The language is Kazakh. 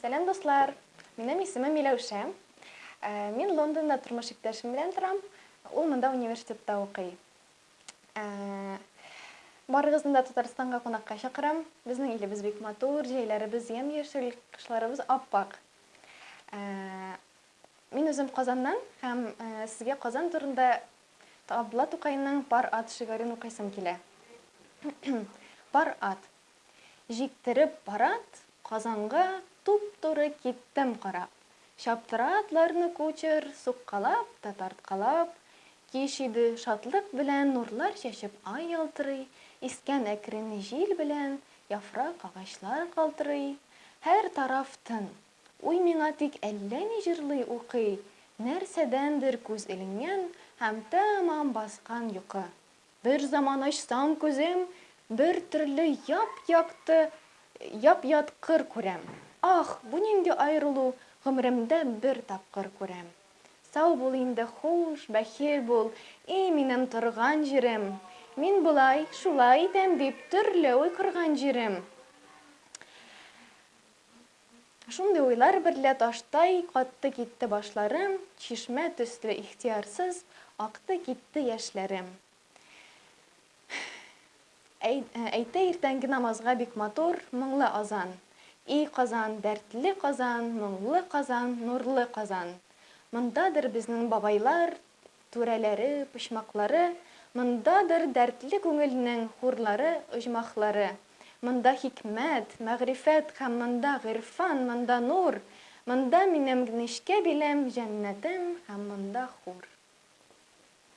Сәлем дуслар, минем исемем Миләүшә. Ә, Мин Лондонда тормыш иптәшем белән торам. Ул монда университетта укый. Ә, Барыгызны да Татарстанга кунакка чакырам. Безнең илебез бик матур, җәйләребез ямь-яшел, кышларыбыз ап-ак. Ә, Мин үзем Казаннан һәм сезгә Казан турында Абдулла Тукайның Пар ат шигырен укыйсым килә. Пар ат. Җиктереп парат, Казанга туп-туры киттем карап. Чаптыра атларны кучер, суккалап та тарткалап. Кич иде шатлык белән нурлар чәчеп ай ялтырый, искән әкрен җил белән яфрак агачлар калтырый. Һәр тараф тын. Уй миңа тик әллә ни җырлый укый, нәрсәдәндер күз эленгән һәм тәмам баскан йокы. Бер заман ачсам күзем, бер төрле яп-якты, яп-ят кыр күрәм. Ах, бу нинди аерылу, гомеремдә бер тапкыр күрәм. Сау бул инде хуш, бәхил бул, и минем торган җирем. Мин болай, шулай итәм дип төрле уй кырган җирем. Шундый уйлар берлә таштай катты китте башларым, чишмә төсле ихтиярсыз акты китте яшьләрем. Әй- ә, Әйтә иртәнге намазга бик матур, моңлы азан. И Казан, дәртле Казан, моңлы Казан, нурлы Казан. Мондадыр безнең бабайлар, түрәләре, почмаклары, мондадыр дәртле күңелнең хурлары, оҗмахлары. Монда хикмәт, мәгърифәт һәм монда гыйрфан, монда нур. Монда минем нечкә биләм, җәннәтем һәм монда хур.